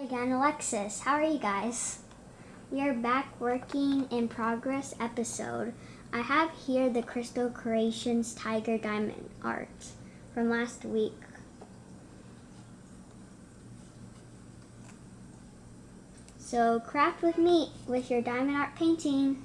Again, Alexis. How are you guys? We are back working in progress episode. I have here the Crystal Creations Tiger Diamond art from last week. So craft with me with your diamond art painting.